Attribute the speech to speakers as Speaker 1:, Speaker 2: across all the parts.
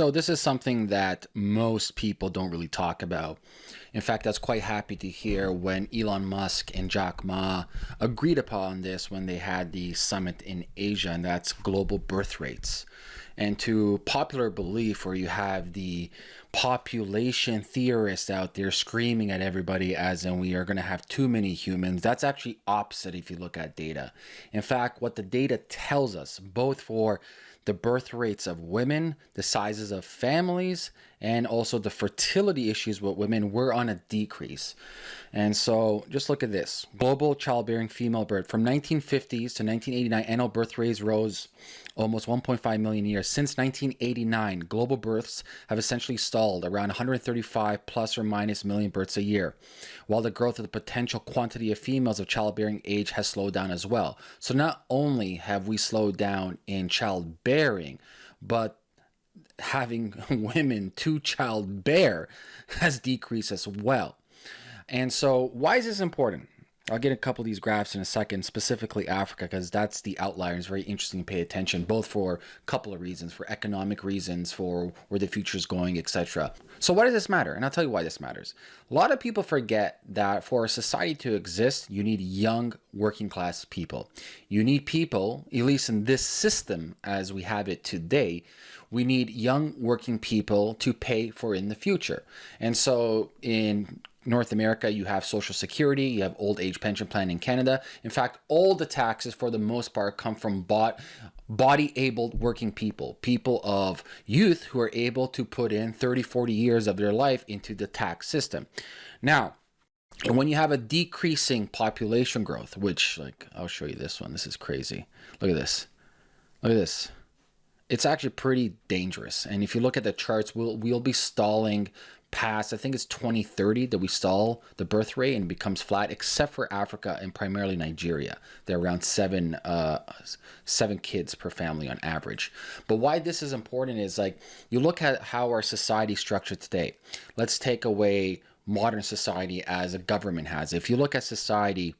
Speaker 1: So this is something that most people don't really talk about. In fact, I was quite happy to hear when Elon Musk and Jack Ma agreed upon this when they had the summit in Asia, and that's global birth rates. And to popular belief, where you have the population theorists out there screaming at everybody as in we are going to have too many humans, that's actually opposite if you look at data. In fact, what the data tells us, both for the birth rates of women, the sizes of families, and also the fertility issues with women were on a decrease. And so just look at this. Global childbearing female birth from 1950s to 1989 annual birth rates rose almost 1.5 million a year. Since 1989, global births have essentially stalled around 135 plus or minus million births a year, while the growth of the potential quantity of females of childbearing age has slowed down as well. So not only have we slowed down in childbearing, but having women to childbear has decreased as well. And so why is this important? I'll get a couple of these graphs in a second, specifically Africa, because that's the outlier. It's very interesting to pay attention, both for a couple of reasons, for economic reasons, for where the future is going, etc. So why does this matter? And I'll tell you why this matters. A lot of people forget that for a society to exist, you need young working class people. You need people, at least in this system as we have it today, we need young working people to pay for in the future. And so in North America, you have Social Security, you have old age pension plan in Canada. In fact, all the taxes for the most part come from bought, body able working people, people of youth who are able to put in 30, 40 years of their life into the tax system. Now, and when you have a decreasing population growth, which like, I'll show you this one. This is crazy. Look at this. Look at this it's actually pretty dangerous. And if you look at the charts, we'll we'll be stalling past, I think it's 2030 that we stall the birth rate and becomes flat, except for Africa and primarily Nigeria. They're around seven, uh, seven kids per family on average. But why this is important is like, you look at how our society structured today. Let's take away modern society as a government has. If you look at society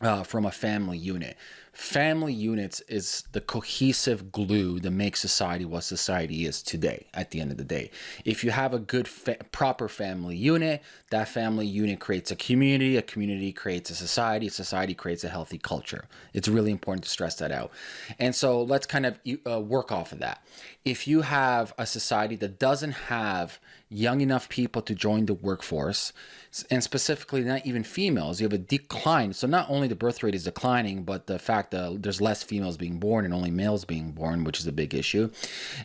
Speaker 1: uh, from a family unit, family units is the cohesive glue that makes society what society is today at the end of the day. If you have a good fa proper family unit that family unit creates a community a community creates a society a society creates a healthy culture. It's really important to stress that out. And so let's kind of uh, work off of that. If you have a society that doesn't have young enough people to join the workforce and specifically not even females you have a decline. So not only the birth rate is declining but the fact that there's less females being born and only males being born which is a big issue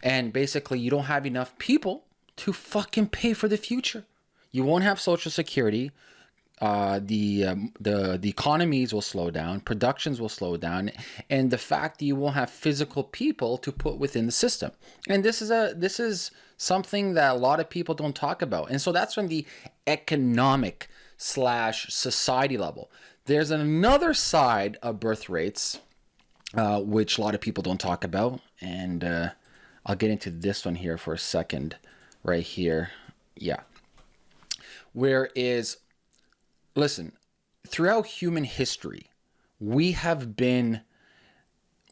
Speaker 1: and basically you don't have enough people to fucking pay for the future you won't have social security uh, the um, the the economies will slow down, productions will slow down, and the fact that you won't have physical people to put within the system. And this is a this is something that a lot of people don't talk about. And so that's from the economic slash society level. There's another side of birth rates, uh, which a lot of people don't talk about, and uh, I'll get into this one here for a second, right here. Yeah. Where is listen, throughout human history, we have been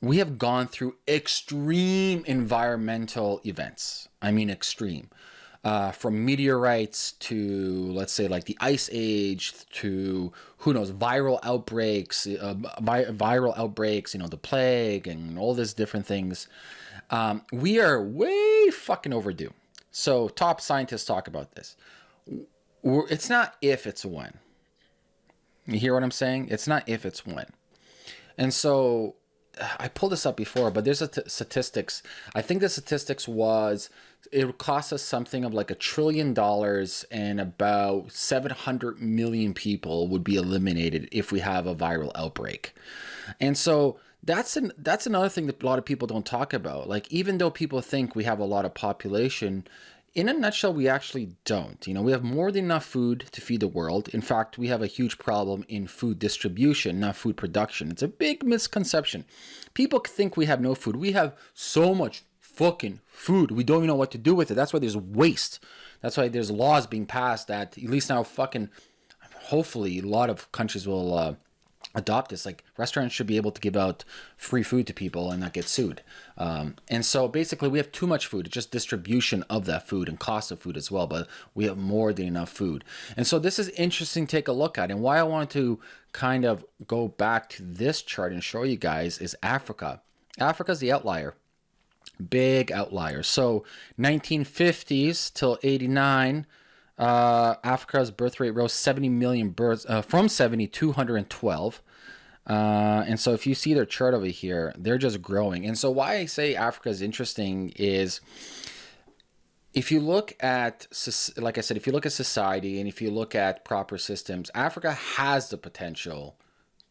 Speaker 1: we have gone through extreme environmental events. I mean extreme. Uh, from meteorites to let's say like the ice age to who knows viral outbreaks uh, vi viral outbreaks you know the plague and all these different things um, we are way fucking overdue so top scientists talk about this it's not if it's when you hear what I'm saying? It's not if, it's when. And so I pulled this up before, but there's a statistics. I think the statistics was it cost us something of like a trillion dollars and about 700 million people would be eliminated if we have a viral outbreak. And so that's an that's another thing that a lot of people don't talk about. Like even though people think we have a lot of population, in a nutshell, we actually don't. You know, we have more than enough food to feed the world. In fact, we have a huge problem in food distribution, not food production. It's a big misconception. People think we have no food. We have so much fucking food. We don't even know what to do with it. That's why there's waste. That's why there's laws being passed that at least now fucking hopefully a lot of countries will uh, adopt this. Like restaurants should be able to give out free food to people and not get sued. Um, and so basically, we have too much food. It's just distribution of that food and cost of food as well. But we have more than enough food. And so this is interesting to take a look at. And why I wanted to kind of go back to this chart and show you guys is Africa. Africa's the outlier. Big outlier. So 1950s till 89 uh, Africa's birth rate rose 70 million births uh, from 70 to 212. Uh, and so if you see their chart over here, they're just growing. And so why I say Africa is interesting is if you look at, like I said, if you look at society and if you look at proper systems, Africa has the potential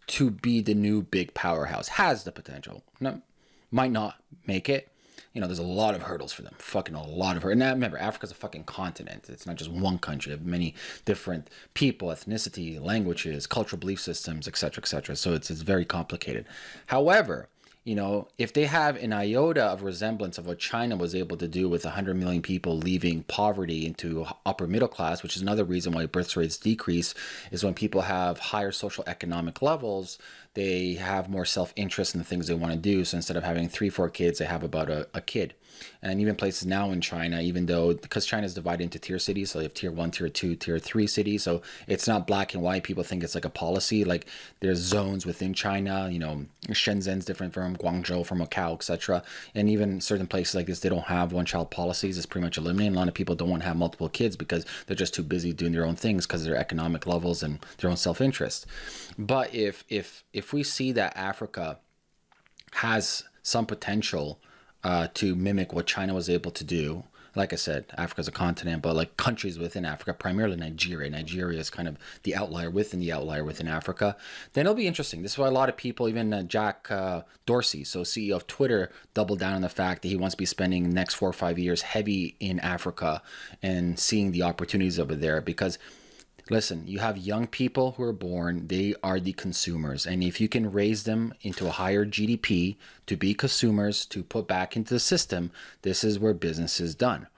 Speaker 1: to be the new big powerhouse, has the potential. No, might not make it, you know, there's a lot of hurdles for them. Fucking a lot of hurdles. And remember, Africa's a fucking continent. It's not just one country. Many different people, ethnicity, languages, cultural belief systems, etc., etc. So it's it's very complicated. However, you know, if they have an iota of resemblance of what China was able to do with 100 million people leaving poverty into upper middle class, which is another reason why birth rates decrease, is when people have higher social economic levels, they have more self-interest in the things they want to do. So instead of having three, four kids, they have about a, a kid and even places now in China, even though because China is divided into tier cities, so you have tier one, tier two, tier three cities. So it's not black and white. People think it's like a policy. Like there's zones within China. You know, Shenzhen's different from Guangzhou, from Macau, etc. And even certain places like this, they don't have one child policies. It's pretty much eliminated. A lot of people don't want to have multiple kids because they're just too busy doing their own things because of their economic levels and their own self interest. But if if if we see that Africa has some potential uh, to mimic what China was able to do. Like I said, Africa's a continent, but like countries within Africa, primarily Nigeria. Nigeria is kind of the outlier within the outlier within Africa. Then it'll be interesting. This is why a lot of people, even uh, Jack uh, Dorsey, so CEO of Twitter, doubled down on the fact that he wants to be spending the next four or five years heavy in Africa and seeing the opportunities over there because Listen, you have young people who are born, they are the consumers. And if you can raise them into a higher GDP to be consumers, to put back into the system, this is where business is done.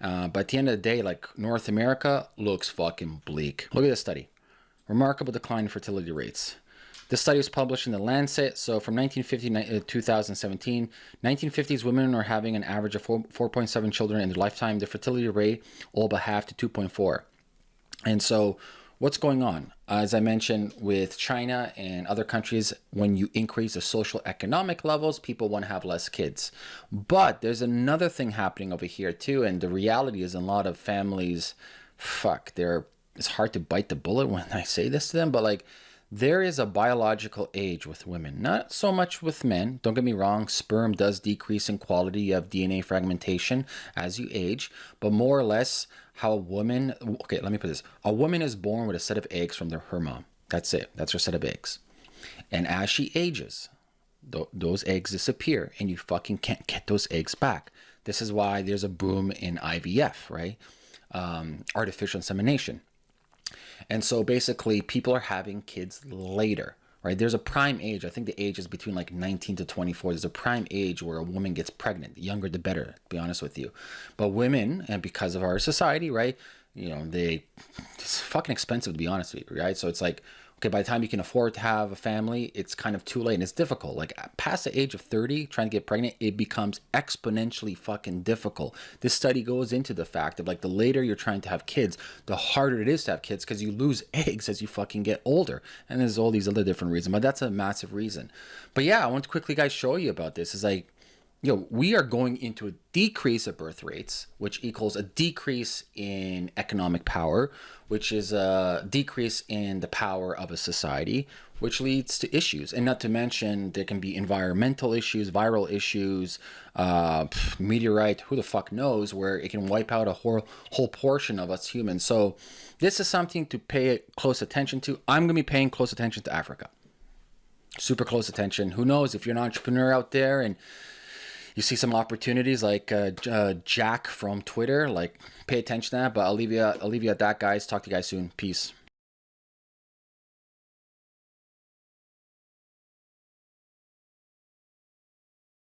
Speaker 1: Uh, but at the end of the day, like North America looks fucking bleak. Look at this study. Remarkable decline in fertility rates. This study was published in the Lancet. So from 1950 to uh, 2017, 1950s women are having an average of 4.7 children in their lifetime. The fertility rate all but half to 2.4. And so what's going on? As I mentioned with China and other countries, when you increase the social economic levels, people want to have less kids. But there's another thing happening over here too. And the reality is a lot of families, fuck, they're, it's hard to bite the bullet when I say this to them, but like, there is a biological age with women, not so much with men. Don't get me wrong, sperm does decrease in quality. of DNA fragmentation as you age, but more or less, how a woman, okay, let me put this. A woman is born with a set of eggs from their, her mom. That's it. That's her set of eggs. And as she ages, th those eggs disappear and you fucking can't get those eggs back. This is why there's a boom in IVF, right? Um, artificial insemination. And so basically people are having kids later right? There's a prime age. I think the age is between like 19 to 24. There's a prime age where a woman gets pregnant. The younger, the better, to be honest with you. But women, and because of our society, right? You know, they, it's fucking expensive to be honest with you, right? So it's like, okay, by the time you can afford to have a family, it's kind of too late and it's difficult. Like past the age of 30, trying to get pregnant, it becomes exponentially fucking difficult. This study goes into the fact of like the later you're trying to have kids, the harder it is to have kids because you lose eggs as you fucking get older. And there's all these other different reasons, but that's a massive reason. But yeah, I want to quickly guys show you about this. Is like, you know, we are going into a decrease of birth rates, which equals a decrease in economic power, which is a decrease in the power of a society, which leads to issues. And not to mention, there can be environmental issues, viral issues, uh, meteorite, who the fuck knows, where it can wipe out a whole, whole portion of us humans. So this is something to pay close attention to. I'm going to be paying close attention to Africa. Super close attention. Who knows if you're an entrepreneur out there and you see some opportunities like uh, uh, Jack from Twitter, like pay attention to that. But I'll leave you, I'll leave you at that, guys. Talk to you guys soon. Peace.